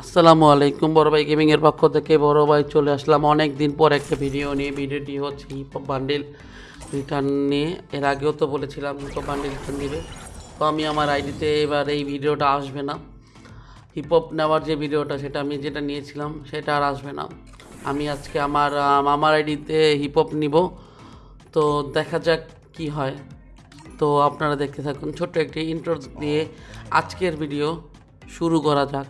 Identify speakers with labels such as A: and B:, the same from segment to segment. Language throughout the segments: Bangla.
A: আসসালামু আলাইকুম বড় ভাই গেমিংয়ের পক্ষ থেকে বড় ভাই চলে আসলাম অনেক দিন পর একটা ভিডিও নিয়ে। ভিডিওটি হচ্ছে হিপ হপ বান্ডিল রিটার্ন নিয়ে। এর আগেও তো বলেছিলাম হিপ হপ বান্ডিল রিটার্ন দিবে। তো আমি আমার আইডিতে এবার এই ভিডিওটা আসবে না। হিপ হপ নেওয়ার যে ভিডিওটা সেটা আমি যেটা নিয়েছিলাম সেটা আর আসবে না। আমি আজকে আমার আম, আমার আইডিতে হিপ হপ নিব। তো দেখা যাক কি হয়। তো আপনারা দেখতে থাকুন। ছোট্ট একটি ইন্ট্রো দিয়ে আজকের ভিডিও শুরু করা যাক।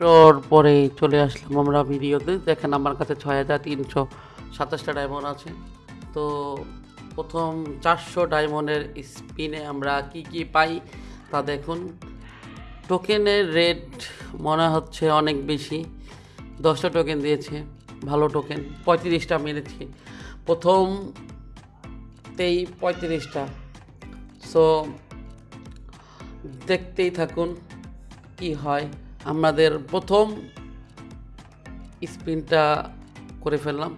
A: তোর পরে চলে আসলাম আমরা ভিডিওতে। দেখেন আমার কাছে ছয় হাজার তিনশো সাতাশটা ডায়মন্ড আছে। তো প্রথম চারশো ডায়মন্ডের স্পিনে আমরা কি কি পাই তা দেখুন। টোকেনের রেট মনে হচ্ছে অনেক বেশি। দশটা টোকেন দিয়েছে, ভালো টোকেন, পঁয়ত্রিশটা মেরেছি। প্রথমতেই পঁয়ত্রিশটা। সো, দেখতেই থাকুন কি হয়। আমাদের প্রথম স্পিনটা করে ফেললাম।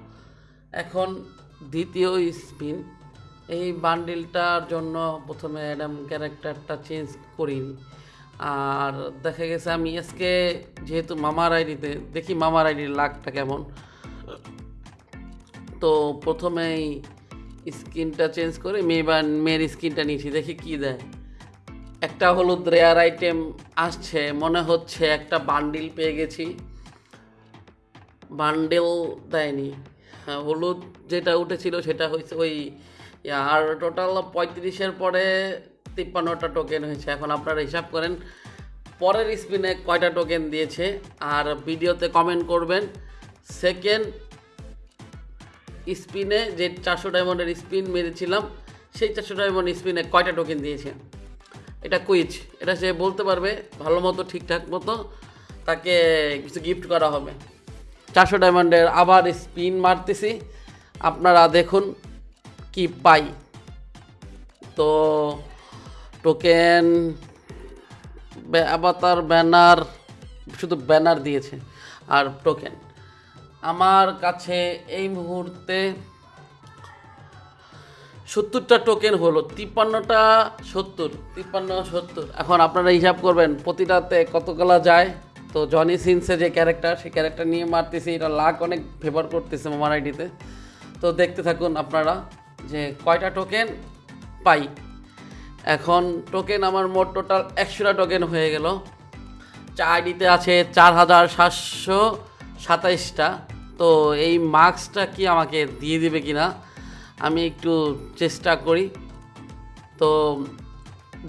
A: এখন দ্বিতীয় স্পিন। এই বান্ডিলটার জন্য প্রথমে অ্যাডাম ক্যারেক্টারটা চেঞ্জ করিনি আর দেখা গেছে আমি এসকে যেহেতু মামার আইডিতে, দেখি মামার আইডির লাকটা কেমন। তো প্রথমেই স্কিনটা চেঞ্জ করে মেয়ে বা মেয়ের স্কিনটা নিয়েছি, দেখি কি দেয়। একটা হলুদ রেয়ার আইটেম আসছে, মনে হচ্ছে একটা বান্ডিল পেয়ে গেছি। বান্ডেল দেয়নি। হ্যাঁ হলুদ যেটা উঠেছিল সেটা হয়েছে ওই আর টোটাল পঁয়ত্রিশের পরে তিপ্পান্নটা টোকেন হয়েছে। এখন আপনারা হিসাব করেন, পরের স্পিনে কয়টা টোকেন দিয়েছে, আর ভিডিওতে কমেন্ট করবেন। সেকেন্ড স্পিনে যে চারশো ডায়মন্ডের স্পিন মেরেছিলাম, সেই চারশো ডায়মন্ড স্পিনে কয়টা টোকেন দিয়েছে? এটা কুইজ এটা সে বলতে পারবে, ভালো মতো, ঠিকঠাক মতো, তাকে কিছু গিফট করা হবে। চারশো ডায়মন্ডের আবার স্পিন মারতেছি। আপনারা দেখুন কি পাই? তো টোকেন আবাতার ব্যানার শুধু ব্যানার দিয়েছে, আর টোকেন আমার কাছে এই মুহূর্তে সত্তরটা টোকেন হলো, তিপ্পান্নটা সত্তর, তিপ্পান্ন সত্তর। এখন আপনারা হিসাব করবেন, প্রতিটাতে কতগুলা যায়? তো জনি সিনসে যে ক্যারেক্টার সেই ক্যারেক্টার নিয়ে মারতেছি, এটা লাখ অনেক ফেভার করতেছে আমার আইডিতে তো দেখতে থাকুন আপনারা। যে কয়টা টোকেন পাই। এখন টোকেন আমার মোট টোটাল একশোটা টোকেন হয়ে গেল। আইডিতে আছে চার হাজার সাতশো সাতাইশটা। তো এই মার্কসটা কি আমাকে দিয়ে দিবে কি না আমি একটু চেষ্টা করি। তো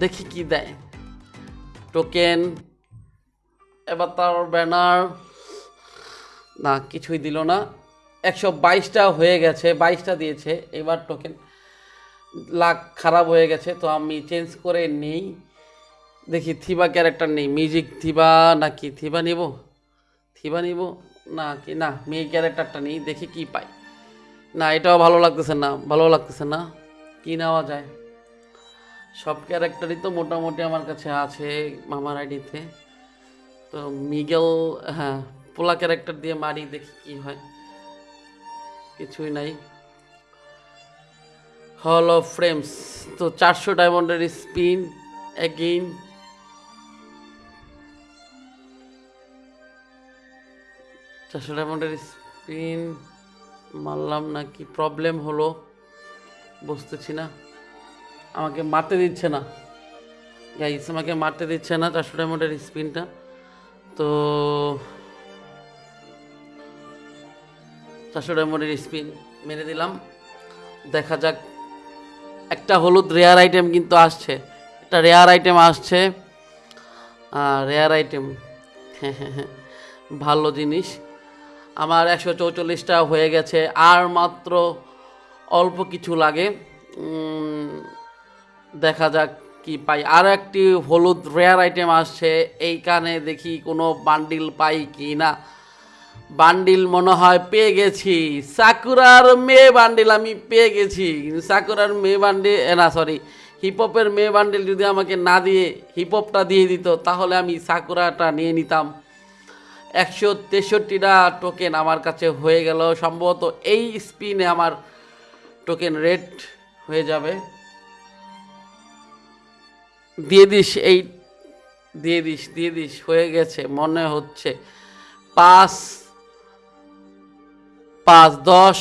A: দেখি কি দেয়। টোকেন এবার তার ব্যানার না, কিছুই দিল না। একশো বাইশটা হয়ে গেছে, বাইশটা দিয়েছে। এবার টোকেন লাখ খারাপ হয়ে গেছে, তো আমি চেঞ্জ করে নেই। দেখি থিবা ক্যারেক্টার নেই। মিউজিক থিবা নাকি থিবা নিব? থিবা নিব? না কি না, মেয়ে ক্যারেক্টারটা নেই। দেখি কি পাই। না, এটাও ভালো লাগতেছে না, ভালো লাগতেছে না। কি নেওয়া যায়? সব ক্যারেক্টারই তো মোটামুটি আমার কাছে আছে মামার আইডিতে তো। মিগেল হ্যাঁ পোলা ক্যারেক্টার দিয়ে মারি, দেখি কি হয়। কিছুই নাই। হল অফ ফ্রেমস তো চারশো ডায়মন্ডের স্পিন এগেইন চারশো ডায়মন্ডের স্পিন মারলাম না কি প্রবলেম হলো, বুঝতেছি না। আমাকে মারতে দিচ্ছে না। গাইস আমাকে মারতে দিচ্ছে না চারশো ডায়মন্ডের স্পিনটা তো চারশো ডায়মন্ডের স্পিন মেরে দিলাম। দেখা যাক, একটা হলুদ রেয়ার আইটেম কিন্তু আসছে। একটা রেয়ার আইটেম আসছে। রেয়ার আইটেম হ্যাঁ হ্যাঁ হ্যাঁ ভালো জিনিস। আমার একশো চৌচল্লিশটা হয়ে গেছে। আর মাত্র অল্প কিছু লাগে। দেখা যাক কি পাই। আর একটি হলুদ রেয়ার আইটেম আসছে। এইখানে দেখি কোনো বান্ডিল পাই কি না বান্ডিল মনে হয় পেয়ে গেছি। সাকুরার মেয়ে বান্ডিল আমি পেয়ে গেছি। কিন্তু সাকুরার মেয়ে বান্ডিল না সরি হিপহপের মেয়ে বান্ডিল যদি আমাকে না দিয়ে হিপহপটা দিয়ে দিত, তাহলে আমি সাকুরাটা নিয়ে নিতাম। একশো তেষট্টিটা টোকেন আমার কাছে হয়ে গেল। সম্ভবত এই স্পিনে আমার টোকেন রেট হয়ে যাবে। দিয়ে দিস, এই, দিয়ে দিস দিয়ে দিস, হয়ে গেছে, মনে হচ্ছে। পাঁচ পাঁচ দশ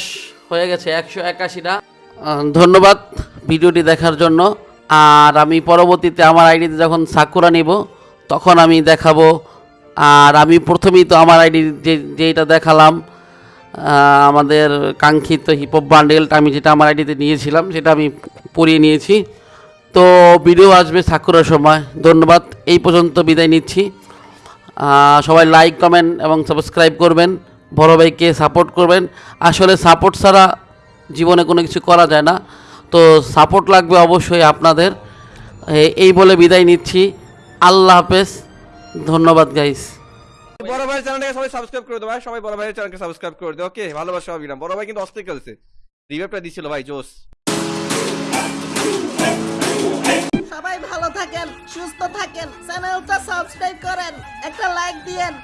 A: হয়ে গেছে, একশো একাশিটা। ধন্যবাদ ভিডিওটি দেখার জন্য। আর আমি পরবর্তীতে আমার আইডিতে যখন সাকুরা নিব, তখন আমি দেখাবো। আর আমি প্রথমেই তো আমার আইডি যে যেটা দেখালাম আমাদের কাঙ্ক্ষিত হিপহপ বান্ডেলটা আমি যেটা আমার আইডিতে নিয়েছিলাম, সেটা আমি পরিয়ে নিয়েছি। তো ভিডিও আসবে সাকুরার সময়। ধন্যবাদ, এই পর্যন্ত বিদায় নিচ্ছি। সবাই লাইক কমেন্ট এবং সাবস্ক্রাইব করবেন। বড় ভাইকে সাপোর্ট করবেন। আসলে সাপোর্ট ছাড়া জীবনে কোনো কিছু করা যায় না। তো সাপোর্ট লাগবে অবশ্যই আপনাদের। এই বলে বিদায় নিচ্ছি। আল্লাহ হাফেজ। ধন্যবাদ গাইস
B: বড় ভাইয়ের চ্যানেলটাকে সবাই সাবস্ক্রাইব করে ভাই। সবাই বড় ভাইয়ের চ্যানেলকে সাবস্ক্রাইব করে দাও ওকে ভালোবাসা অবিরাম বড় ভাই কিন্তু অস্থির খেলছে। রিভাইভটা দিছিল ভাই
C: ভালো থাকেন সুস্থ থাকেন চ্যানেলটা সাবস্ক্রাইব করেন একটা লাইক দিয়েন।